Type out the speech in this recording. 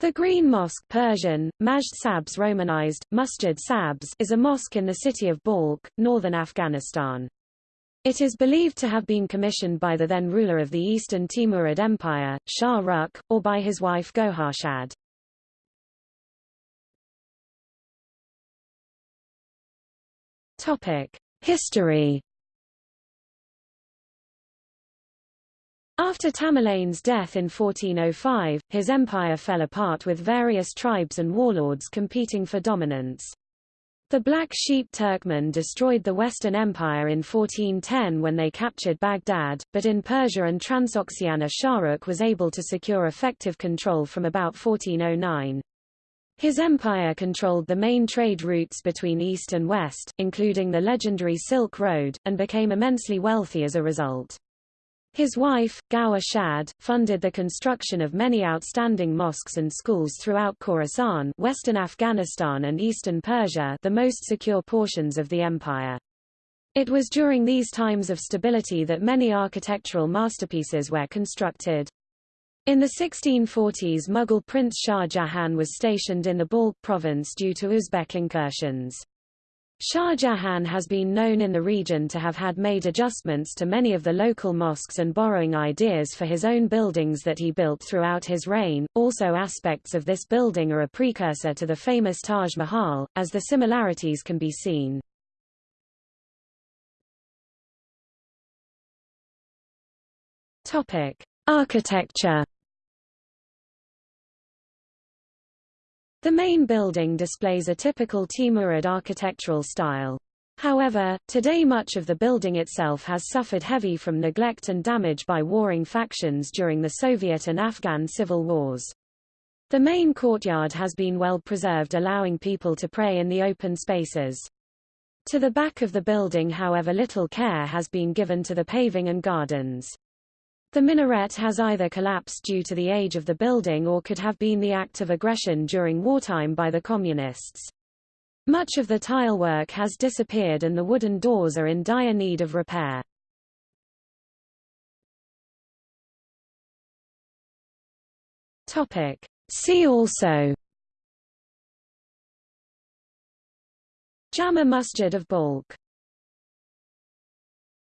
The Green Mosque Persian, Majd Sabs romanized, Masjid Sabz is a mosque in the city of Balkh, northern Afghanistan. It is believed to have been commissioned by the then ruler of the Eastern Timurid Empire, Shah Rukh, or by his wife Gohar Shad. History After Tamerlane's death in 1405, his empire fell apart with various tribes and warlords competing for dominance. The Black Sheep Turkmen destroyed the Western Empire in 1410 when they captured Baghdad, but in Persia and Transoxiana Shahrukh was able to secure effective control from about 1409. His empire controlled the main trade routes between East and West, including the legendary Silk Road, and became immensely wealthy as a result. His wife, Gohar Shad, funded the construction of many outstanding mosques and schools throughout Khorasan western Afghanistan and eastern Persia the most secure portions of the empire. It was during these times of stability that many architectural masterpieces were constructed. In the 1640s Mughal Prince Shah Jahan was stationed in the Balkh province due to Uzbek incursions. Shah Jahan has been known in the region to have had made adjustments to many of the local mosques and borrowing ideas for his own buildings that he built throughout his reign. Also aspects of this building are a precursor to the famous Taj Mahal, as the similarities can be seen. Topic: Architecture The main building displays a typical Timurid architectural style. However, today much of the building itself has suffered heavy from neglect and damage by warring factions during the Soviet and Afghan civil wars. The main courtyard has been well preserved allowing people to pray in the open spaces. To the back of the building however little care has been given to the paving and gardens. The minaret has either collapsed due to the age of the building or could have been the act of aggression during wartime by the Communists. Much of the tilework has disappeared and the wooden doors are in dire need of repair. Topic. See also Jama Masjid of Balkh